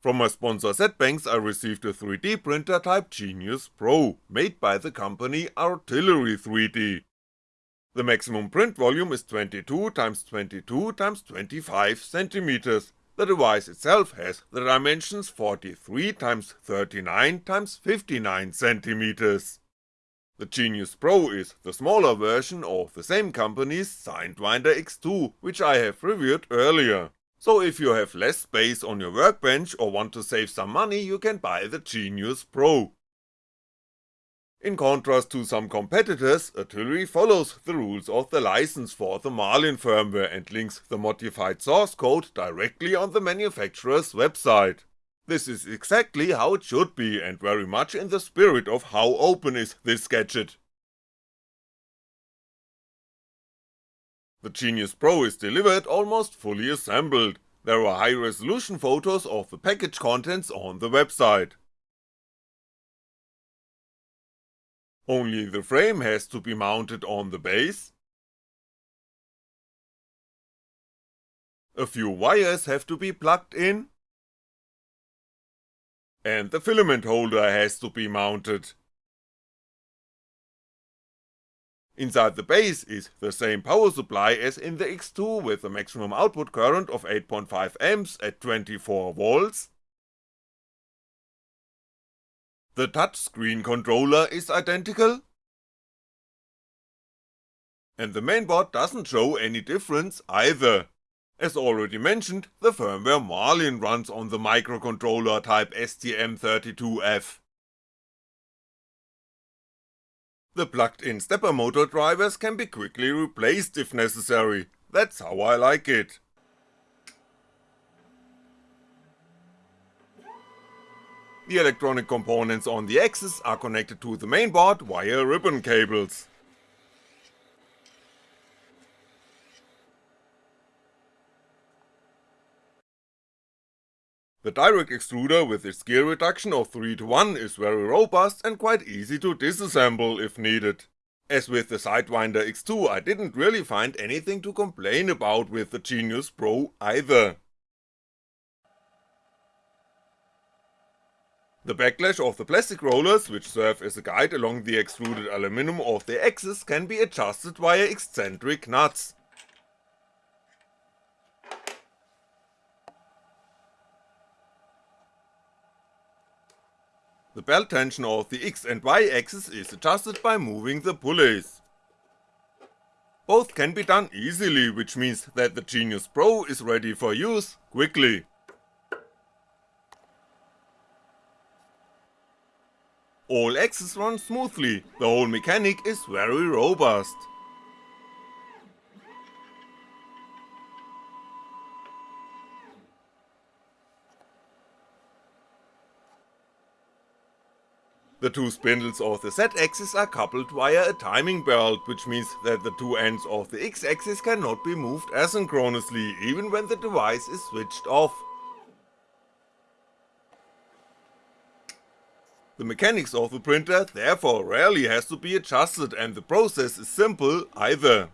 From my sponsor ZBanks I received a 3D printer type Genius Pro, made by the company Artillery 3D. The maximum print volume is 22x22x25cm, the device itself has the dimensions 43x39x59cm. The Genius Pro is the smaller version of the same company's Sidewinder X2, which I have reviewed earlier. So if you have less space on your workbench or want to save some money you can buy the Genius Pro. In contrast to some competitors, Artillery follows the rules of the license for the Marlin firmware and links the modified source code directly on the manufacturer's website. This is exactly how it should be and very much in the spirit of how open is this gadget. The Genius Pro is delivered almost fully assembled, there are high resolution photos of the package contents on the website. Only the frame has to be mounted on the base, a few wires have to be plugged in, and the filament holder has to be mounted. Inside the base is the same power supply as in the X2 with a maximum output current of 8.5A at 24V. The touchscreen controller is identical, and the mainboard doesn't show any difference either. As already mentioned, the firmware Marlin runs on the microcontroller type STM32F. The plugged-in stepper motor drivers can be quickly replaced if necessary, that's how I like it. The electronic components on the axis are connected to the mainboard via ribbon cables. The direct extruder with its gear reduction of 3 to 1 is very robust and quite easy to disassemble if needed. As with the Sidewinder X2 I didn't really find anything to complain about with the Genius Pro either. The backlash of the plastic rollers, which serve as a guide along the extruded aluminum of the axis can be adjusted via eccentric nuts, The belt tension of the X and Y axis is adjusted by moving the pulleys. Both can be done easily, which means that the Genius Pro is ready for use quickly. All axes run smoothly, the whole mechanic is very robust. The two spindles of the Z-axis are coupled via a timing belt, which means that the two ends of the X-axis cannot be moved asynchronously, even when the device is switched off. The mechanics of the printer therefore rarely has to be adjusted and the process is simple either.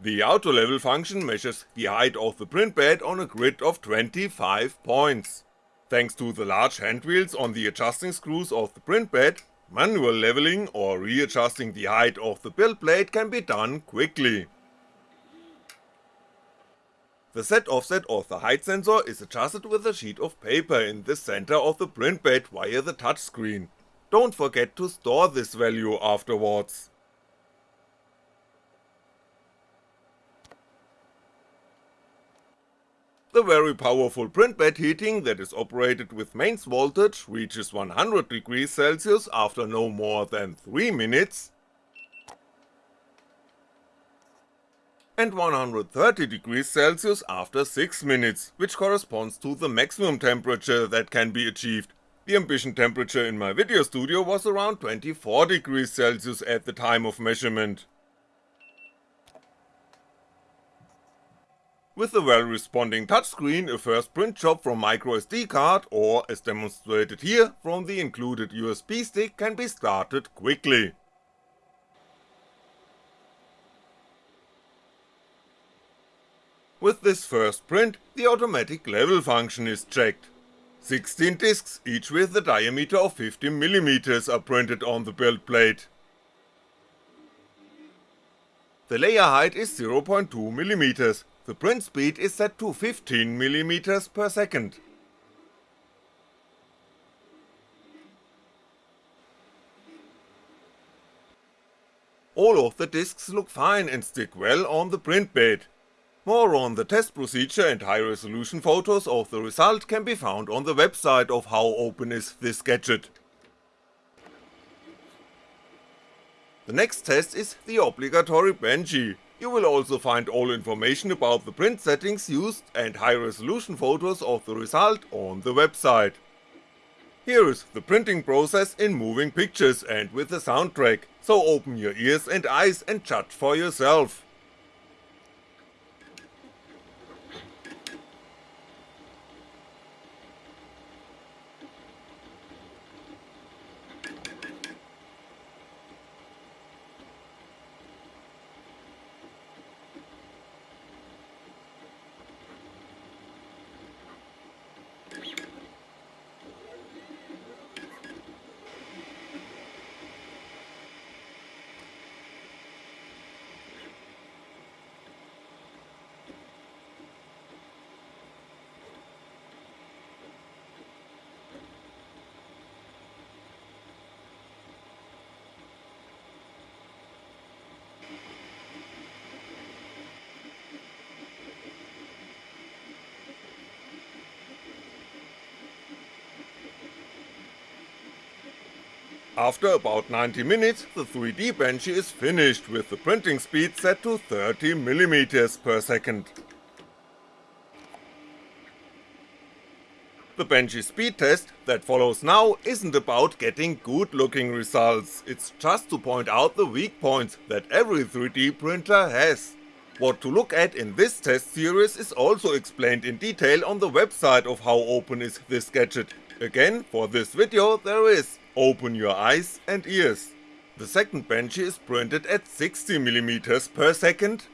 The auto level function measures the height of the print bed on a grid of 25 points. Thanks to the large hand wheels on the adjusting screws of the print bed, Manual leveling or readjusting the height of the build plate can be done quickly. The set offset of the height sensor is adjusted with a sheet of paper in the center of the print bed via the touchscreen, don't forget to store this value afterwards. The very powerful print bed heating that is operated with mains voltage reaches 100 degrees Celsius after no more than 3 minutes, and 130 degrees Celsius after 6 minutes, which corresponds to the maximum temperature that can be achieved. The ambient temperature in my video studio was around 24 degrees Celsius at the time of measurement. With a well responding touchscreen, a first print job from microSD card or, as demonstrated here, from the included USB stick can be started quickly. With this first print, the automatic level function is checked. 16 discs, each with a diameter of 50mm are printed on the build plate. The layer height is 0.2mm, the print speed is set to 15mm per second. All of the discs look fine and stick well on the print bed. More on the test procedure and high resolution photos of the result can be found on the website of how open is this gadget. The next test is the obligatory Benchy, you will also find all information about the print settings used and high resolution photos of the result on the website. Here is the printing process in moving pictures and with the soundtrack, so open your ears and eyes and judge for yourself. After about 90 minutes, the 3D Benchy is finished with the printing speed set to 30mm per second. The Benchy speed test that follows now isn't about getting good looking results, it's just to point out the weak points that every 3D printer has. What to look at in this test series is also explained in detail on the website of how open is this gadget, again for this video there is, Open your eyes and ears. The second Benchy is printed at 60mm per second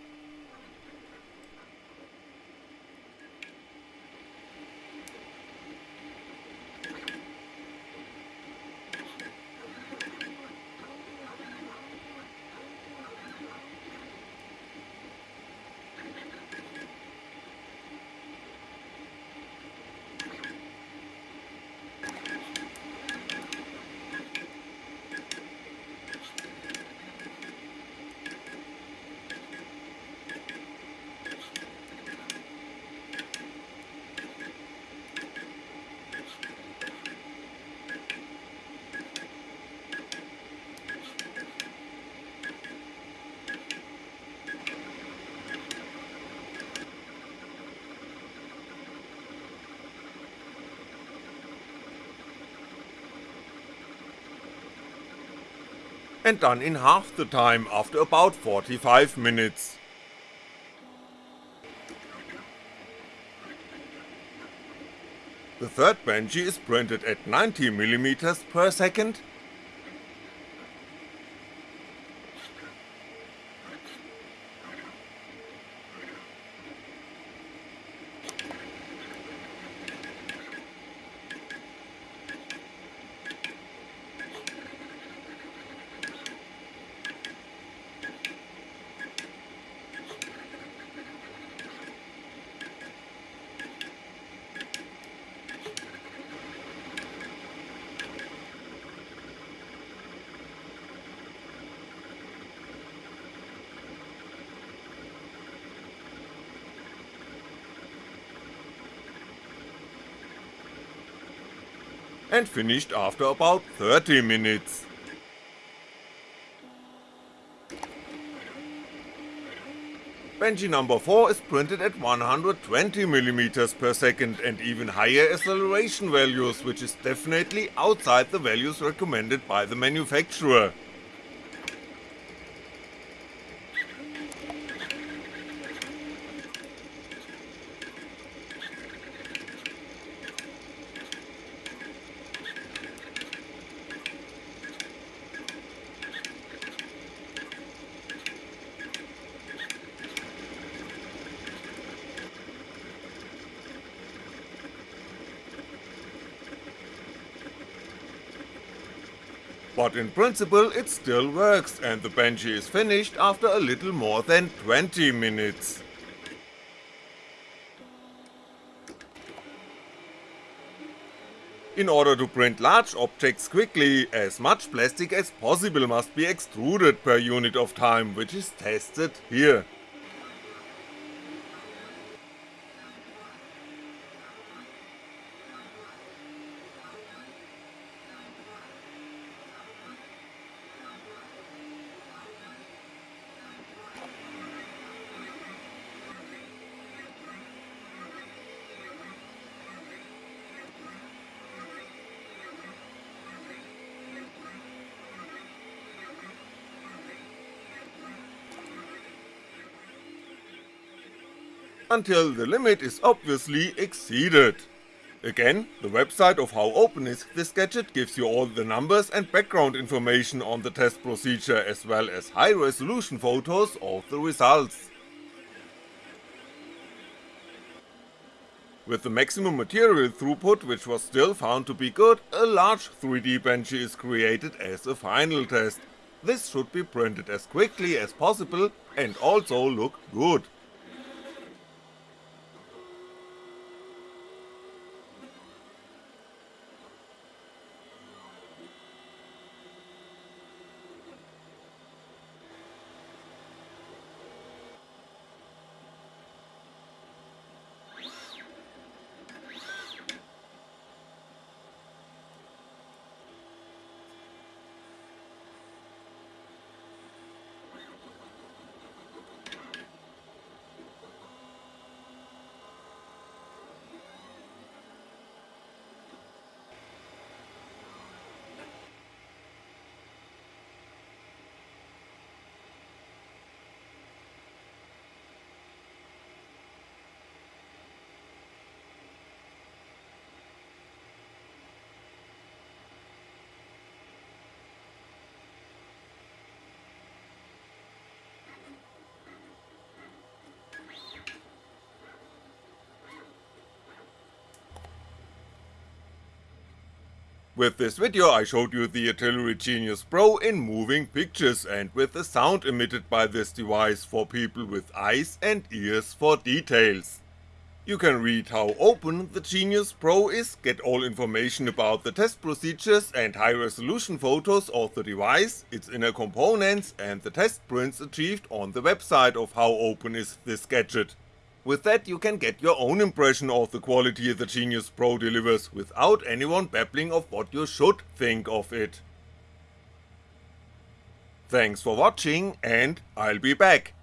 and done in half the time after about 45 minutes. The third Benchy is printed at 90mm per second and finished after about 30 minutes. Benchy number 4 is printed at 120mm per second and even higher acceleration values which is definitely outside the values recommended by the manufacturer. But in principle it still works and the Benchy is finished after a little more than 20 minutes. In order to print large objects quickly, as much plastic as possible must be extruded per unit of time, which is tested here. Until the limit is obviously exceeded. Again, the website of How Open is this gadget gives you all the numbers and background information on the test procedure as well as high resolution photos of the results. With the maximum material throughput which was still found to be good, a large 3D Benchy is created as a final test. This should be printed as quickly as possible and also look good. With this video I showed you the Artillery Genius Pro in moving pictures and with the sound emitted by this device for people with eyes and ears for details. You can read how open the Genius Pro is, get all information about the test procedures and high resolution photos of the device, its inner components and the test prints achieved on the website of how open is this gadget. With that you can get your own impression of the quality the Genius Pro delivers without anyone babbling of what you should think of it. Thanks for watching and I'll be back.